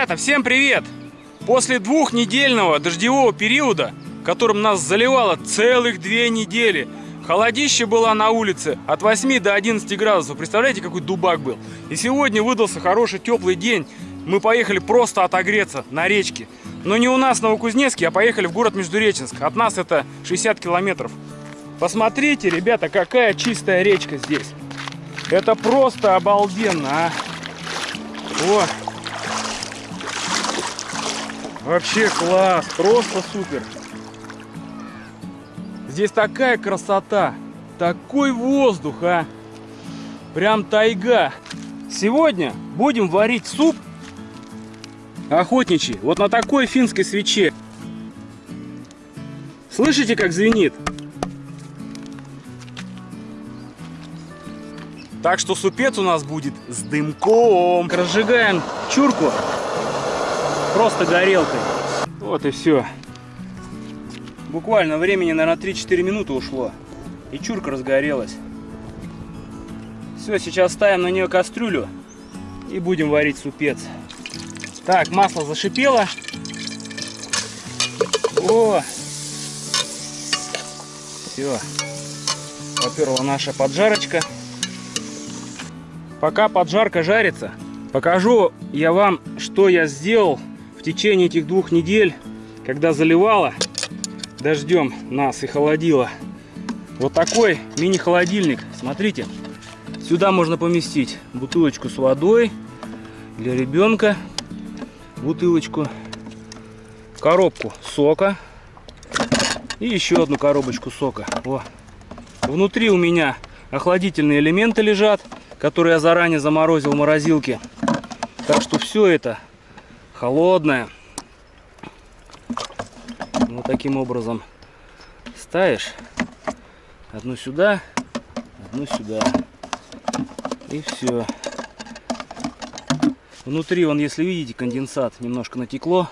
Ребята, всем привет! После двухнедельного дождевого периода, которым нас заливало целых две недели, холодище было на улице от 8 до 11 градусов. Представляете, какой дубак был? И сегодня выдался хороший теплый день. Мы поехали просто отогреться на речке. Но не у нас в Новокузнецке, а поехали в город Междуреченск. От нас это 60 километров. Посмотрите, ребята, какая чистая речка здесь. Это просто обалденно, а. О. Вообще класс, просто супер. Здесь такая красота, такой воздух, а. Прям тайга. Сегодня будем варить суп охотничий, вот на такой финской свече. Слышите, как звенит? Так что супец у нас будет с дымком. Разжигаем чурку просто горелкой. Вот и все. Буквально времени, наверное, 3-4 минуты ушло. И чурка разгорелась. Все, сейчас ставим на нее кастрюлю и будем варить супец. Так, масло зашипело. О! Все. Поперла наша поджарочка. Пока поджарка жарится, покажу я вам, что я сделал в течение этих двух недель, когда заливало дождем нас и холодило. Вот такой мини-холодильник. Смотрите, сюда можно поместить бутылочку с водой для ребенка, бутылочку, коробку сока и еще одну коробочку сока. О. Внутри у меня охладительные элементы лежат который я заранее заморозил в морозилке. Так что все это холодное. Вот таким образом ставишь одну сюда, одну сюда. И все. Внутри, он, если видите, конденсат немножко натекло.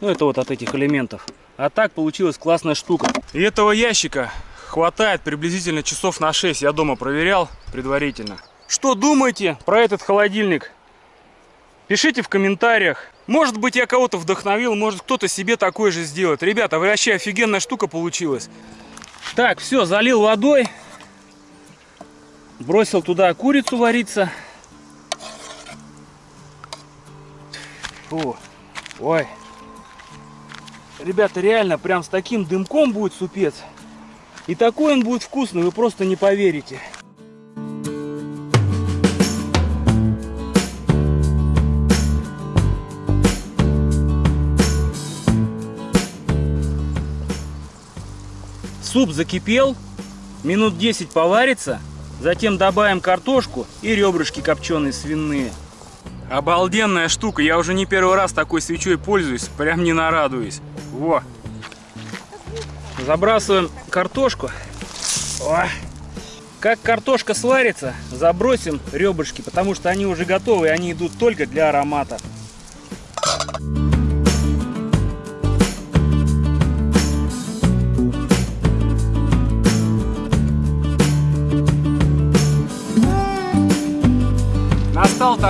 Ну, это вот от этих элементов. А так получилась классная штука. И этого ящика хватает приблизительно часов на 6. Я дома проверял предварительно. Что думаете про этот холодильник? Пишите в комментариях. Может быть, я кого-то вдохновил, может, кто-то себе такой же сделает. Ребята, вообще офигенная штука получилась. Так, все, залил водой. Бросил туда курицу вариться. Фу. Ой. Ребята, реально, прям с таким дымком будет супец. И такой он будет вкусный, вы просто не поверите. Суп закипел, минут 10 поварится, затем добавим картошку и ребрышки копченые свиные. Обалденная штука, я уже не первый раз такой свечой пользуюсь, прям не нарадуюсь. Во! Забрасываем картошку. О! Как картошка сварится, забросим ребрышки, потому что они уже готовы, они идут только для аромата.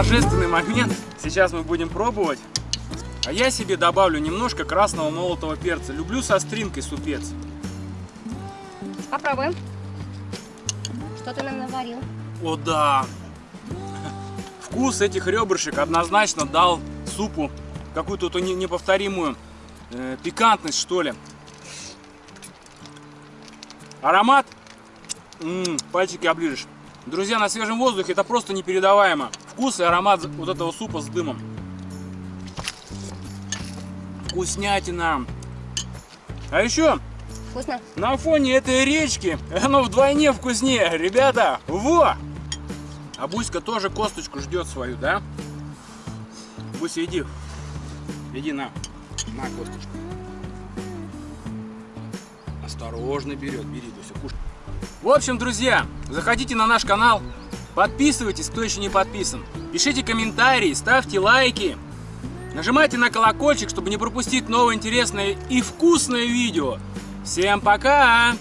Торжественный момент. Сейчас мы будем пробовать. А я себе добавлю немножко красного молотого перца. Люблю со стринкой супец. Попробуем. Что ты нам наварил? О да! Вкус этих ребрышек однозначно дал супу какую-то неповторимую э, пикантность, что ли. Аромат, м -м, пальчики оближешь. Друзья, на свежем воздухе это просто непередаваемо. Вкус и аромат вот этого супа с дымом. Вкуснятина. А еще Вкусно? на фоне этой речки оно вдвойне вкуснее. Ребята, во! А Буська тоже косточку ждет свою, да? Буся, иди. Иди на. На косточку. Осторожно берет. Бери, Буся, кушай. В общем, друзья, заходите на наш канал, подписывайтесь, кто еще не подписан, пишите комментарии, ставьте лайки, нажимайте на колокольчик, чтобы не пропустить новое интересное и вкусное видео. Всем пока!